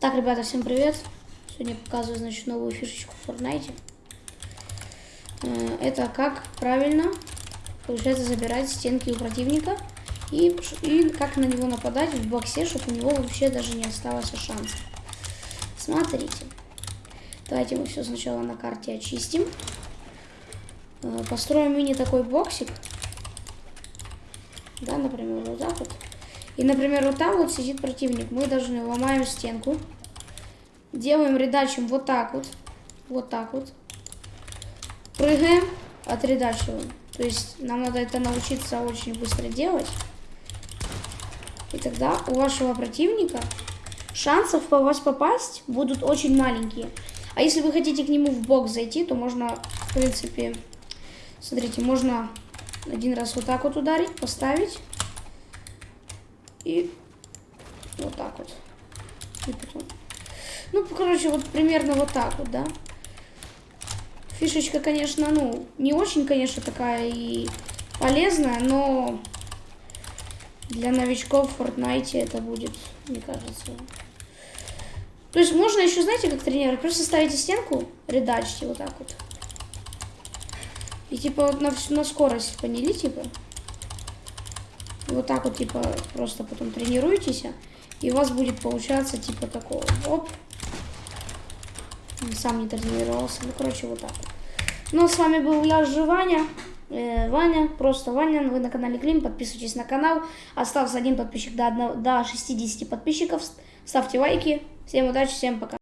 Так, ребята, всем привет. Сегодня показываю, значит, новую фишечку в Fortnite. Э, Это как правильно, получается, забирать стенки у противника. И, и как на него нападать в боксе, чтобы у него вообще даже не осталось шанса. Смотрите. Давайте мы все сначала на карте очистим. Э, Построим мини такой боксик. Да, например, вот так. И, например, вот там вот сидит противник. Мы должны ломаем стенку. Делаем редачем вот так вот. Вот так вот. Прыгаем, отредачиваем. То есть нам надо это научиться очень быстро делать. И тогда у вашего противника шансов по вас попасть будут очень маленькие. А если вы хотите к нему в бок зайти, то можно, в принципе, смотрите, можно один раз вот так вот ударить, поставить. И вот так вот. И потом. Ну, короче, вот примерно вот так вот, да. Фишечка, конечно, ну, не очень, конечно, такая и полезная, но для новичков в Fortnite это будет, мне кажется. То есть можно еще, знаете, как тренировать? Просто ставите стенку, редачите вот так вот. И типа на, на скорость поняли, типа. И вот так вот, типа, просто потом тренируетесь, и у вас будет получаться, типа, такого. Оп. Сам не тренировался. Ну, короче, вот так. Ну, с вами был я, же Ваня. Э, Ваня, просто Ваня. Вы на канале Клим. Подписывайтесь на канал. Остался один подписчик до, одного, до 60 подписчиков. Ставьте лайки. Всем удачи, всем пока.